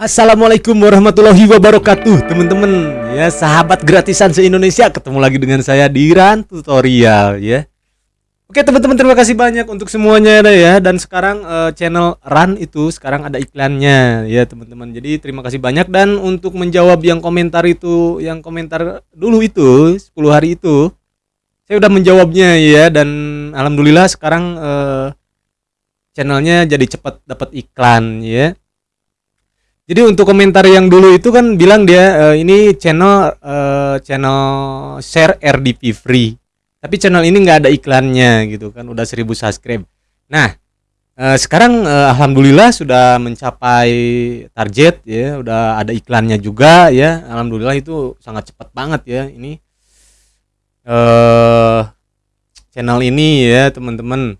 Assalamualaikum warahmatullahi wabarakatuh Teman-teman. Ya sahabat gratisan se-Indonesia Ketemu lagi dengan saya di Ran Tutorial ya. Oke teman-teman terima kasih banyak untuk semuanya ya. Dan sekarang uh, channel Ran itu sekarang ada iklannya ya teman-teman. Jadi terima kasih banyak. Dan untuk menjawab yang komentar itu Yang komentar dulu itu 10 hari itu Saya udah menjawabnya ya. Dan Alhamdulillah sekarang uh, channelnya jadi cepat dapat iklan ya jadi untuk komentar yang dulu itu kan bilang dia uh, ini channel uh, channel share RDP free. Tapi channel ini nggak ada iklannya gitu kan, udah 1000 subscribe. Nah, uh, sekarang uh, alhamdulillah sudah mencapai target ya, udah ada iklannya juga ya. Alhamdulillah itu sangat cepat banget ya ini. channel ini ya, teman-teman.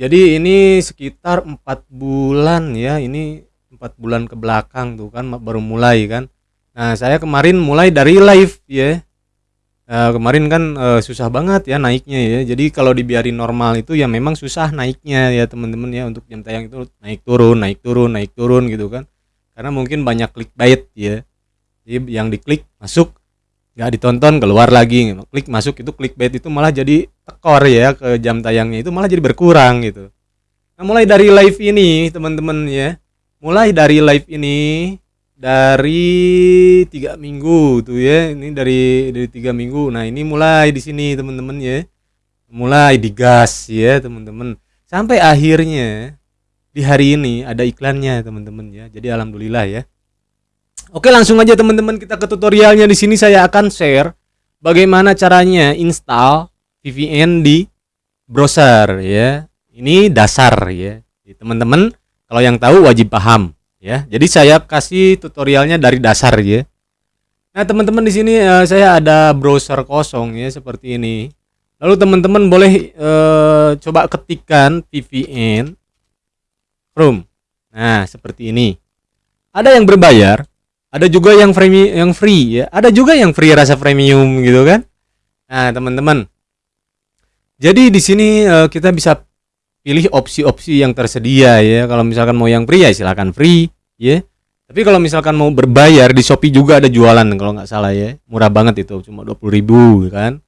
Jadi ini sekitar empat bulan ya, ini empat bulan ke belakang tuh kan baru mulai kan. Nah saya kemarin mulai dari live ya. Uh, kemarin kan uh, susah banget ya naiknya ya. Jadi kalau dibiarin normal itu ya memang susah naiknya ya teman-teman ya untuk jam tayang itu naik turun naik turun naik turun gitu kan. Karena mungkin banyak clickbait ya. Jadi yang diklik masuk nggak ditonton keluar lagi. Klik masuk itu clickbait itu malah jadi tekor ya ke jam tayangnya itu malah jadi berkurang gitu. Nah mulai dari live ini teman-teman ya mulai dari live ini dari tiga minggu tuh ya ini dari dari tiga minggu. Nah ini mulai di sini teman-teman ya. Mulai digas ya teman-teman. Sampai akhirnya di hari ini ada iklannya teman-teman ya. Jadi alhamdulillah ya. Oke langsung aja teman-teman kita ke tutorialnya. Di sini saya akan share bagaimana caranya install VPN di browser ya. Ini dasar ya teman-teman kalau yang tahu wajib paham ya. Jadi saya kasih tutorialnya dari dasar ya. Nah, teman-teman di sini uh, saya ada browser kosong ya seperti ini. Lalu teman-teman boleh uh, coba ketikkan VPN Chrome. Nah, seperti ini. Ada yang berbayar, ada juga yang free yang free ya. Ada juga yang free rasa premium gitu kan. Nah, teman-teman. Jadi di sini uh, kita bisa pilih opsi-opsi yang tersedia ya. Kalau misalkan mau yang free ya silahkan free ya. Tapi kalau misalkan mau berbayar di Shopee juga ada jualan kalau nggak salah ya. Murah banget itu, cuma 20.000 kan.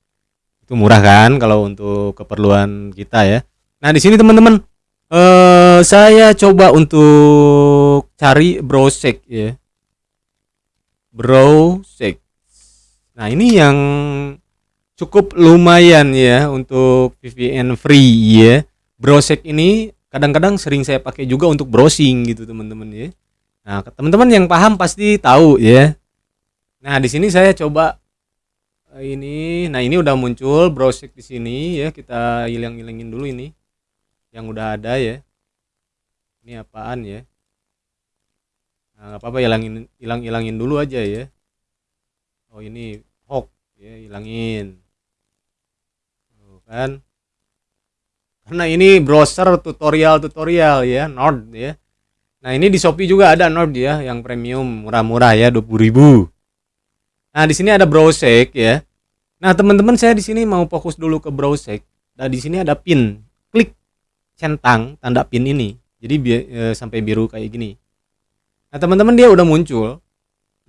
Itu murah kan kalau untuk keperluan kita ya. Nah, di sini teman-teman eh saya coba untuk cari browsek ya. Browsek. Nah, ini yang cukup lumayan ya untuk VPN free ya browsek ini kadang-kadang sering saya pakai juga untuk browsing gitu teman-teman ya. Nah teman-teman yang paham pasti tahu ya. Nah di sini saya coba eh, ini. Nah ini udah muncul browsek di sini ya. Kita hilang-hilangin dulu ini yang udah ada ya. Ini apaan ya? Nah apa-apa hilangin hilang-hilangin dulu aja ya. Oh ini hoax ya hilangin. Tuh, kan karena ini browser tutorial-tutorial ya Nord ya. Nah ini di Shopee juga ada Nord ya yang premium murah-murah ya 20.000 nah di sini ada browsek ya. Nah teman-teman saya di sini mau fokus dulu ke browsek nah di sini ada pin. Klik centang tanda pin ini. Jadi bi e, sampai biru kayak gini. Nah teman-teman dia udah muncul.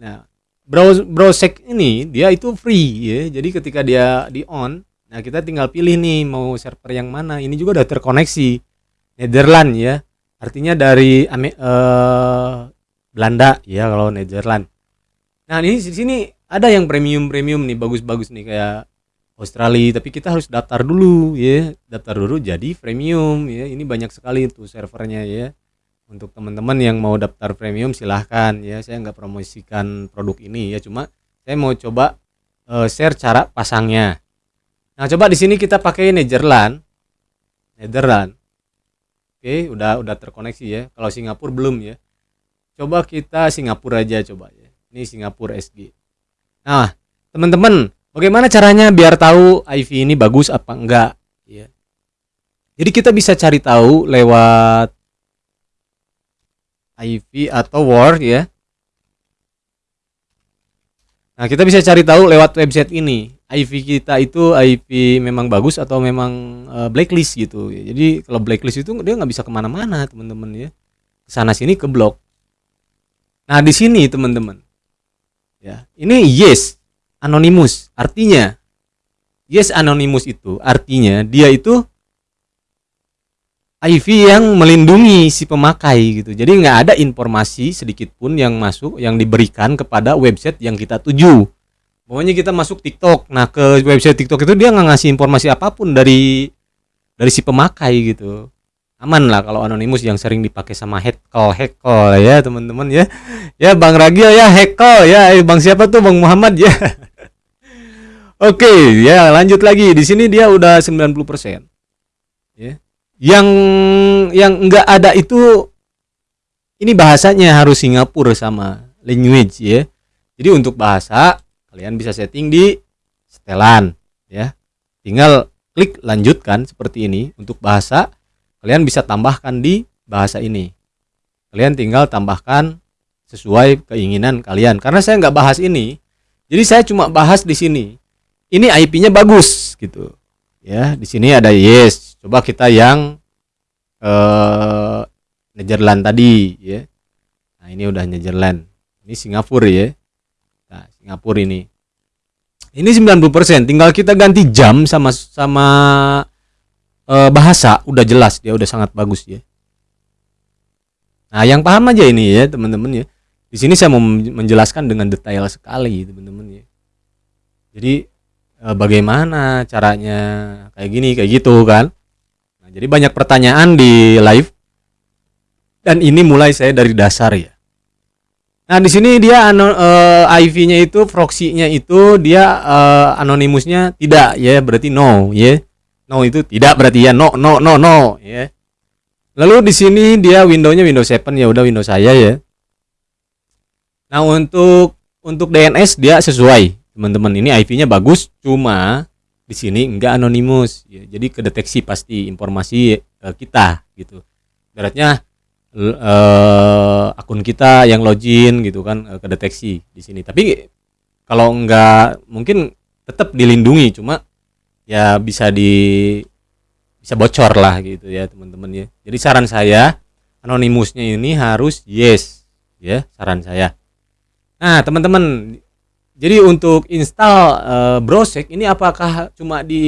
Nah browse browsek ini dia itu free ya. Jadi ketika dia di on Nah, kita tinggal pilih nih mau server yang mana. Ini juga udah terkoneksi. Netherlands ya. Artinya dari uh, Belanda ya kalau Netherlands. Nah, ini di sini ada yang premium-premium nih, bagus-bagus nih kayak Australia, tapi kita harus daftar dulu ya. Daftar dulu jadi premium ya. Ini banyak sekali tuh servernya ya. Untuk teman-teman yang mau daftar premium silahkan ya. Saya nggak promosikan produk ini ya, cuma saya mau coba uh, share cara pasangnya. Nah, coba di sini kita pakai Netherlands. Netherlands. Oke, udah udah terkoneksi ya. Kalau Singapura belum ya. Coba kita Singapura aja coba ya. Ini Singapura SG. Nah, teman-teman, bagaimana caranya biar tahu IV ini bagus apa enggak ya. Jadi kita bisa cari tahu lewat IV atau Word ya. Nah, kita bisa cari tahu lewat website ini. IV kita itu IV memang bagus atau memang uh, blacklist gitu. Jadi kalau blacklist itu dia nggak bisa ke mana-mana teman-teman ya. Sana sini ke blok. Nah, di sini teman-teman. Ya, ini yes anonymous. Artinya yes anonymous itu artinya dia itu IV yang melindungi si pemakai gitu. Jadi nggak ada informasi sedikit pun yang masuk yang diberikan kepada website yang kita tuju. Pokoknya kita masuk TikTok. Nah, ke website TikTok itu dia nggak ngasih informasi apa pun dari dari si pemakai gitu. Aman lah kalau anonimus yang sering dipakai sama heckle heckle ya teman-teman ya. Ya Bang Ragil ya heckle ya. Eh, Bang siapa tuh Bang Muhammad ya. Oke, ya lanjut lagi. Di sini dia udah 90%. Ya yang yang enggak ada itu ini bahasanya harus Singapura sama language ya. Jadi untuk bahasa kalian bisa setting di setelan ya. Tinggal klik lanjutkan seperti ini. Untuk bahasa kalian bisa tambahkan di bahasa ini. Kalian tinggal tambahkan sesuai keinginan kalian. Karena saya nggak bahas ini, jadi saya cuma bahas di sini. Ini IP-nya bagus gitu. Ya, di sini ada yes, coba kita yang eh Netherlands tadi ya nah ini udah Netherlands ini Singapura ya Singapura ini. Ini 90% tinggal kita ganti jam sama sama eh, bahasa udah jelas dia udah sangat bagus ya. Nah yang paham aja ini ya teman-teman ya. Di sini saya mau menjelaskan dengan detail sekali teman-teman ya. Jadi eh, bagaimana caranya kayak gini kayak gitu kan? Nah, jadi banyak pertanyaan di live. Dan ini mulai saya dari dasar ya. Nah, di sini dia uh, eh, IV-nya itu proxy-nya itu dia uh, anonimusnya tidak ya, berarti no ya. No itu tidak berarti ya no no no no ya. Lalu di sini dia Windows-nya Windows 7 ya udah Windows saya ya. Nah, untuk untuk DNS dia sesuai, teman-teman. Ini IP-nya bagus, cuma di sini enggak anonimus ya, jadi kedeteksi pasti informasi uh, kita gitu beratnya uh, akun kita yang login gitu kan uh, kedeteksi di sini tapi kalau enggak mungkin tetap dilindungi cuma ya bisa di bisa bocor lah gitu ya teman-teman ya jadi saran saya anonimusnya ini harus yes ya saran saya nah teman-teman jadi untuk install uh, Browsec ini apakah cuma di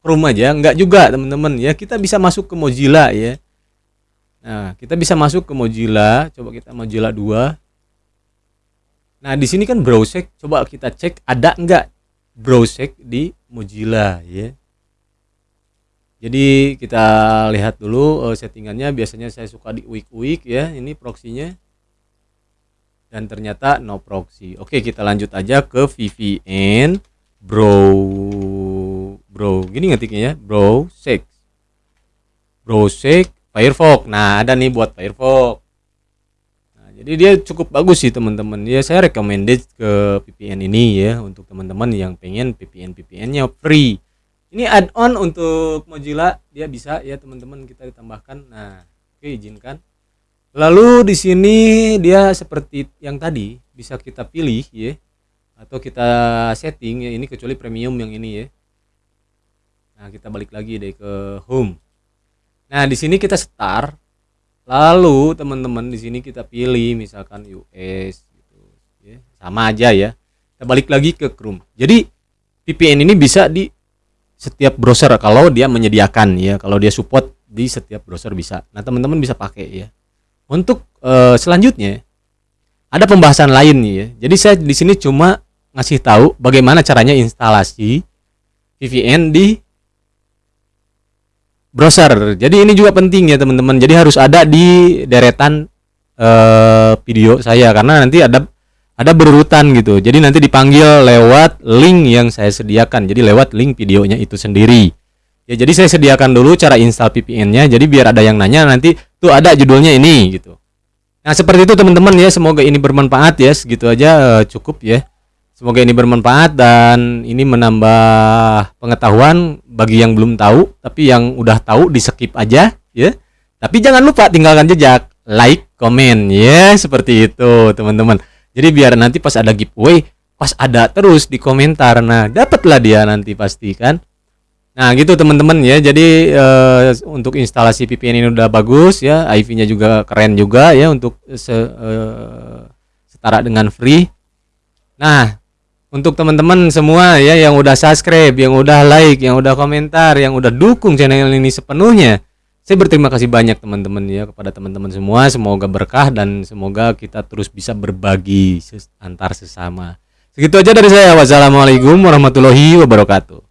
Chrome aja? Enggak juga, teman-teman ya. Kita bisa masuk ke Mozilla ya. Nah, kita bisa masuk ke Mozilla. Coba kita Mozilla 2. Nah, di sini kan Browsec. Coba kita cek ada enggak Browsec di Mozilla ya. Jadi kita lihat dulu uh, settingannya. Biasanya saya suka di week-week ya. Ini proxy-nya dan ternyata no proxy. Oke, kita lanjut aja ke VPN bro bro. Gini ngetiknya ya, bro sec. Bro sec Firefox. Nah, ada nih buat Firefox. Nah, jadi dia cukup bagus sih teman-teman. Ya saya recommended ke VPN ini ya untuk teman-teman yang pengen VPN VPN-nya free. Ini add-on untuk Mozilla dia bisa ya teman-teman kita ditambahkan. Nah, oke izinkan Lalu di sini dia seperti yang tadi bisa kita pilih ya atau kita setting ya ini kecuali premium yang ini ya. Nah, kita balik lagi deh ke home. Nah, di sini kita start. Lalu teman-teman di sini kita pilih misalkan US gitu ya. Sama aja ya. Kita balik lagi ke Chrome. Jadi VPN ini bisa di setiap browser kalau dia menyediakan ya, kalau dia support di setiap browser bisa. Nah, teman-teman bisa pakai ya. Untuk uh, selanjutnya ada pembahasan lain ya. Jadi saya di sini cuma ngasih tahu bagaimana caranya instalasi VPN di browser. Jadi ini juga penting ya teman-teman. Jadi harus ada di deretan uh, video saya karena nanti ada ada berurutan gitu. Jadi nanti dipanggil lewat link yang saya sediakan. Jadi lewat link videonya itu sendiri. Ya jadi saya sediakan dulu cara install VPN-nya. Jadi biar ada yang nanya nanti tuh ada judulnya ini gitu. Nah seperti itu teman-teman ya. Semoga ini bermanfaat ya. Segitu aja uh, cukup ya. Semoga ini bermanfaat dan ini menambah pengetahuan bagi yang belum tahu. Tapi yang udah tahu di skip aja ya. Tapi jangan lupa tinggalkan jejak, like, komen ya seperti itu teman-teman. Jadi biar nanti pas ada giveaway, pas ada terus di komentar. Nah dapatlah dia nanti pasti kan. Nah, gitu teman-teman ya. Jadi eh, untuk instalasi VPN ini udah bagus ya, IV-nya juga keren juga ya untuk se, eh, setara dengan free. Nah, untuk teman-teman semua ya yang udah subscribe, yang udah like, yang udah komentar, yang udah dukung channel ini sepenuhnya. Saya berterima kasih banyak teman-teman ya kepada teman-teman semua. Semoga berkah dan semoga kita terus bisa berbagi antar sesama. Segitu aja dari saya. Wassalamualaikum warahmatullahi wabarakatuh.